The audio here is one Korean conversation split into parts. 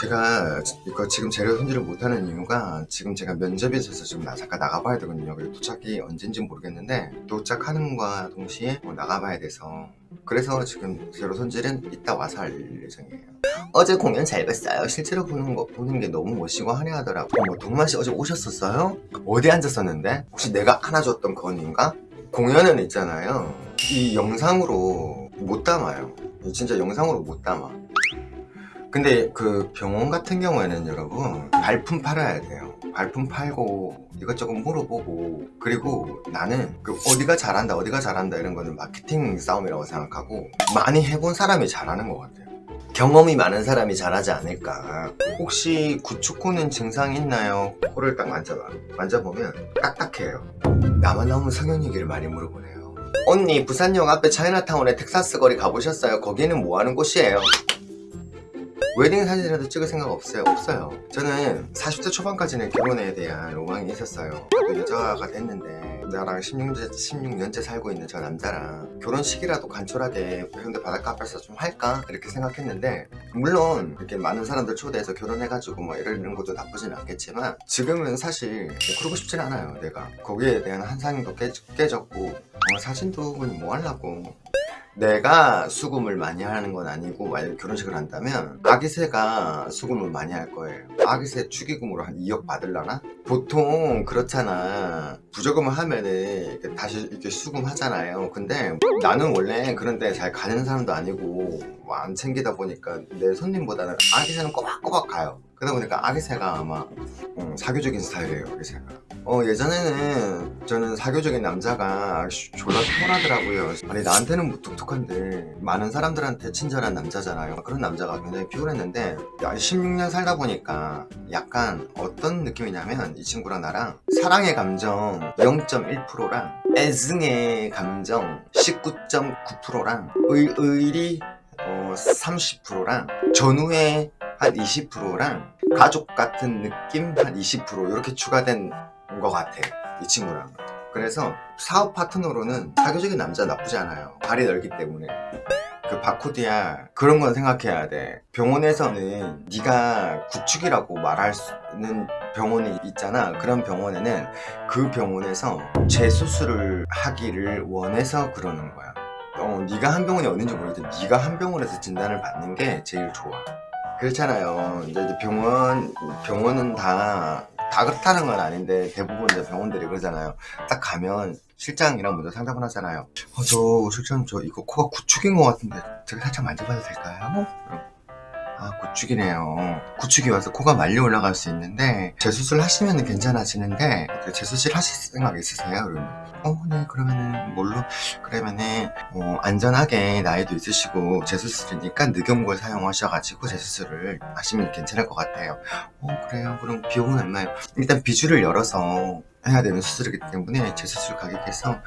제가 이거 지금 재료 손질을 못하는 이유가 지금 제가 면접이 있어서 지금 나 잠깐 나가봐야 되거든요. 그리고 도착이 언젠지 모르겠는데 도착하는 과 동시에 뭐 나가봐야 돼서 그래서 지금 재료 손질은 이따 와서 할 예정이에요. 어제 공연 잘 봤어요. 실제로 보는 거 보는 게 너무 멋지고 화려하더라고. 어머 동만 씨 어제 오셨었어요? 어디 앉았었는데? 혹시 내가 안아줬던 건인가? 공연은 있잖아요. 이 영상으로 못 담아요. 진짜 영상으로 못 담아. 근데 그 병원 같은 경우에는 여러분 발품 팔아야 돼요. 발품 팔고 이것저것 물어보고 그리고 나는 그 어디가 잘한다 어디가 잘한다 이런 거는 마케팅 싸움이라고 생각하고 많이 해본 사람이 잘하는 것 같아요. 경험이 많은 사람이 잘하지 않을까. 혹시 구축코는 증상 있나요? 코를 딱 만져봐. 만져보면 딱딱해요. 나만 나오면 성형 얘기를 많이 물어보네요. 언니 부산역 앞에 차이나타운에 텍사스 거리 가보셨어요? 거기는 뭐 하는 곳이에요? 웨딩 사진이라도 찍을 생각 없어요? 없어요. 저는 40대 초반까지는 결혼에 대한 로망이 있었어요. 그 여자가 됐는데 나랑 16년째, 16년째 살고 있는 저 남자랑 결혼식이라도 간절하게 해운대 바닷가 앞에서 좀 할까? 이렇게 생각했는데 물론 이렇게 많은 사람들 초대해서 결혼해가지고 뭐 이러는 것도 나쁘진 않겠지만 지금은 사실 뭐 그러고 싶진 않아요 내가 거기에 대한 한상도 깨, 깨졌고 어, 사진도 그냥 뭐 하려고 내가 수금을 많이 하는 건 아니고 만약 결혼식을 한다면 아기새가 수금을 많이 할 거예요. 아기새 축의금으로 한 2억 받을라나? 보통 그렇잖아. 부조금을 하면은 다시 이렇게 수금하잖아요. 근데 나는 원래 그런데 잘 가는 사람도 아니고 뭐 안 챙기다 보니까 내 손님보다는 아기새는 꼬박꼬박 가요. 그러다 보니까 아기새가 아마 음, 사교적인 스타일이에요 아기새가 어 예전에는 저는 사교적인 남자가 졸라 피곤하더라고요. 아니 나한테는 무뚝뚝한데 많은 사람들한테 친절한 남자잖아요. 그런 남자가 굉장히 피곤했는데 16년 살다 보니까 약간 어떤 느낌이냐면 이 친구랑 나랑 사랑의 감정 0.1%랑 애증의 감정 19.9%랑 의, 의리 어, 30%랑 전후의 한 20%랑 가족 같은 느낌 한 20% 이렇게 추가된 것 같아 이 친구랑. 그래서 사업 파트너로는 사교적인 남자 나쁘지 않아요. 발이 넓기 때문에. 그 바코드야 그런 건 생각해야 돼. 병원에서는 네가 구축이라고 말할 수 있는 병원이 있잖아. 그런 병원에는 그 병원에서 재수술을 하기를 원해서 그러는 거야. 어, 네가 한 병원이 어딘지 모르겠는데 네가 한 병원에서 진단을 받는 게 제일 좋아. 그렇잖아요. 이제 병원 병원은 다 다 그렇다는 건 아닌데 대부분 이제 병원들이 그러잖아요 딱 가면 실장이랑 먼저 상담을 하잖아요 어, 저 실장 저 이거 코가 구축인 것 같은데 제가 살짝 만져봐도 될까요? 아 구축이네요 구축이 와서 코가 말려 올라갈 수 있는데 재수술 하시면 괜찮아지는데 그 재수술 하실 생각 있으세요? 그러면 어네 그러면은 뭘로 그러면은 어, 안전하게 나이도 있으시고 재수술이니까 늑연골 사용하셔가지고 재수술을 하시면 괜찮을 것 같아요 어 그래요 그럼 비용은 얼마예요? 일단 비주를 열어서 해야 되는 수술이기 때문에 재수술 가격에서 음,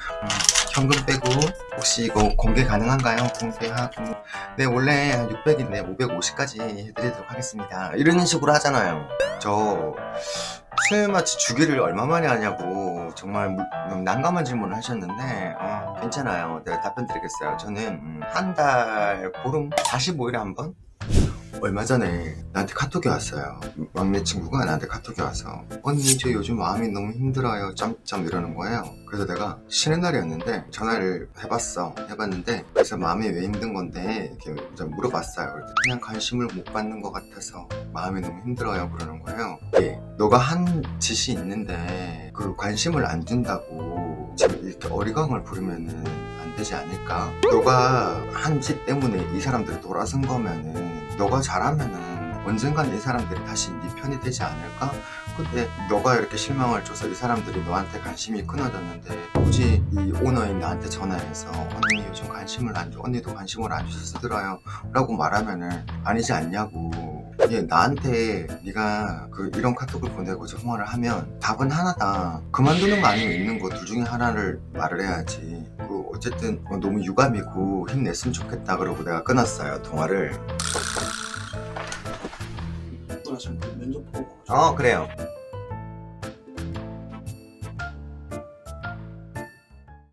현금 빼고 혹시 이거 공개 가능한가요? 공개하고. 네 원래 한 600인데 550까지 해드리도록 하겠습니다. 이런 식으로 하잖아요. 저 수요마치 주기를 얼마 만에 하냐고 정말 무, 난감한 질문을 하셨는데 어, 괜찮아요. 내가 답변 드리겠어요. 저는 음, 한달 보름 45일에 한 번? 얼마 전에 나한테 카톡이 왔어요. 막내 친구가 나한테 카톡이 와서 언니 저 요즘 마음이 너무 힘들어요. 점점 이러는 거예요. 그래서 내가 쉬는 날이었는데 전화를 해봤어. 해봤는데 그래서 마음이 왜 힘든 건데 이렇게 좀 물어봤어요. 그냥 관심을 못 받는 것 같아서 마음이 너무 힘들어요. 그러는 거예요. 예, 너가 한 짓이 있는데 그 관심을 안 준다고 지금 이렇게 어리광을 부르면은 안 되지 않을까? 너가 한 짓 때문에 이 사람들이 돌아선 거면은 너가 잘하면은 언젠간 이 사람들이 다시 네 편이 되지 않을까? 근데 너가 이렇게 실망을 줘서 이 사람들이 너한테 관심이 끊어졌는데 굳이 이 오너인 나한테 전화해서 언니 요즘 관심을 안 줘, 언니도 관심을 안 주셔서 들어요 라고 말하면은 아니지 않냐고 예, 나한테 네가 그 이런 카톡을 보내고 전화를 하면 답은 하나다. 그만두는 거 아니면 있는 거 둘 중에 하나를 말을 해야지. 그 어쨌든 너무 유감이고 힘냈으면 좋겠다 그러고 내가 끊었어요 통화를. 보고 어 그래요